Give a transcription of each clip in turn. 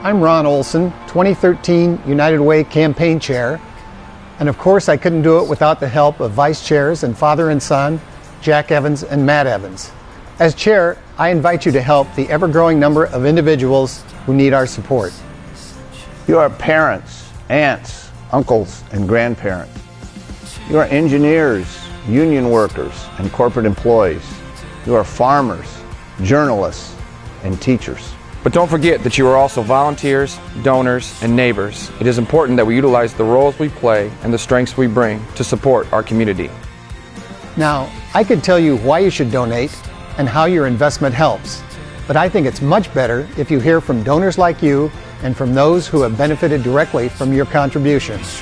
I'm Ron Olson, 2013 United Way Campaign Chair, and of course I couldn't do it without the help of Vice Chairs and Father and Son, Jack Evans and Matt Evans. As Chair, I invite you to help the ever-growing number of individuals who need our support. You are parents, aunts, uncles, and grandparents. You are engineers, union workers, and corporate employees. You are farmers, journalists, and teachers. But don't forget that you are also volunteers, donors, and neighbors. It is important that we utilize the roles we play and the strengths we bring to support our community. Now, I could tell you why you should donate and how your investment helps, but I think it's much better if you hear from donors like you and from those who have benefited directly from your contributions.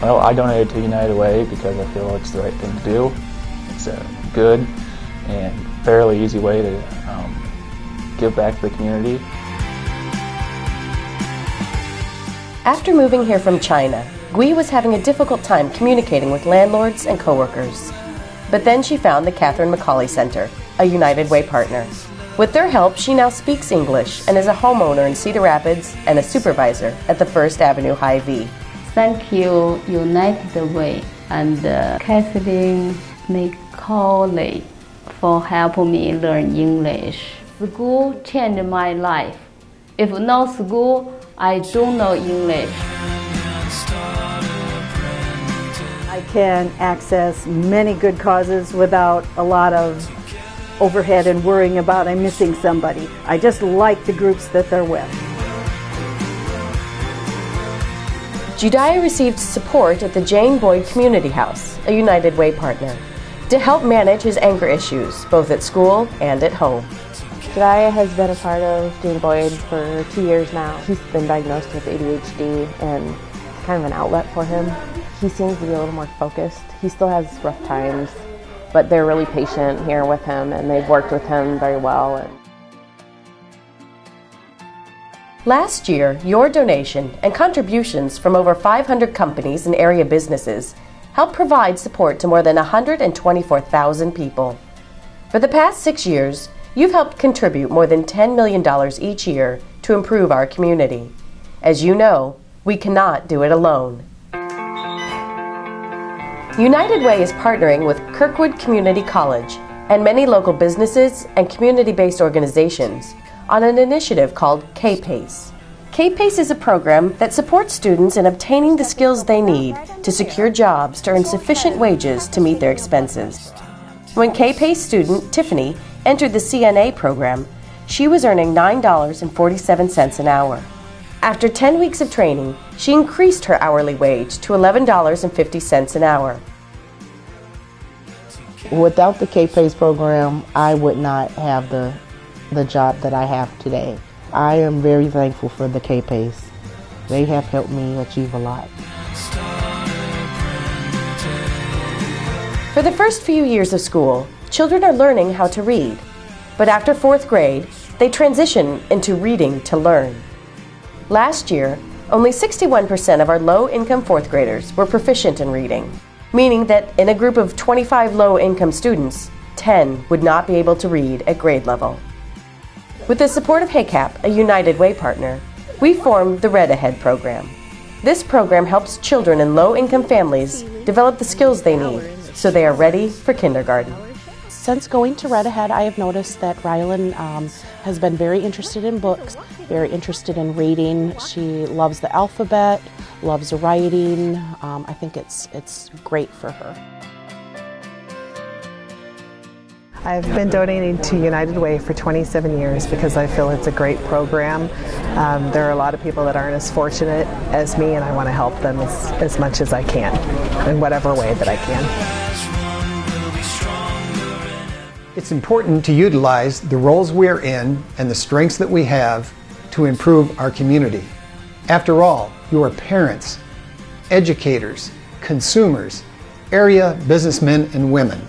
Well, I donated to United Way because I feel it's the right thing to do. It's a good and fairly easy way to um, give back to the community. After moving here from China, Gui was having a difficult time communicating with landlords and coworkers. But then she found the Catherine McAuley Center, a United Way partner. With their help, she now speaks English and is a homeowner in Cedar Rapids and a supervisor at the First Avenue Hy-Vee. Thank you, United Way and uh, Catherine McAuley for helping me learn English. School changed my life. If no school, I don't know English. I can access many good causes without a lot of overhead and worrying about I'm missing somebody. I just like the groups that they're with. Judea received support at the Jane Boyd Community House, a United Way partner to help manage his anger issues, both at school and at home. Jediah has been a part of Jane Boyd for two years now. He's been diagnosed with ADHD and it's kind of an outlet for him. He seems to be a little more focused. He still has rough times, but they're really patient here with him and they've worked with him very well. Last year, your donation and contributions from over 500 companies and area businesses helped provide support to more than 124,000 people. For the past six years, you've helped contribute more than $10 million each year to improve our community. As you know, we cannot do it alone. United Way is partnering with Kirkwood Community College and many local businesses and community-based organizations on an initiative called K-PACE. K-PACE is a program that supports students in obtaining the skills they need to secure jobs to earn sufficient wages to meet their expenses. When K-PACE student Tiffany entered the CNA program, she was earning $9.47 an hour. After 10 weeks of training, she increased her hourly wage to $11.50 an hour. Without the K-PACE program, I would not have the, the job that I have today. I am very thankful for the K-PACE. They have helped me achieve a lot. For the first few years of school, children are learning how to read. But after fourth grade, they transition into reading to learn. Last year, only 61% of our low-income fourth graders were proficient in reading, meaning that in a group of 25 low-income students, 10 would not be able to read at grade level. With the support of HACAP, a United Way partner, we formed the Read Ahead program. This program helps children in low-income families develop the skills they need so they are ready for kindergarten. Since going to Read Ahead, I have noticed that Rylan um, has been very interested in books, very interested in reading. She loves the alphabet, loves writing. Um, I think it's, it's great for her. I've been donating to United Way for 27 years because I feel it's a great program. Um, there are a lot of people that aren't as fortunate as me and I want to help them as, as much as I can in whatever way that I can. It's important to utilize the roles we're in and the strengths that we have to improve our community. After all, you are parents, educators, consumers, area businessmen and women.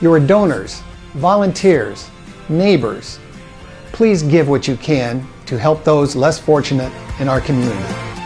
You are donors, volunteers, neighbors. Please give what you can to help those less fortunate in our community.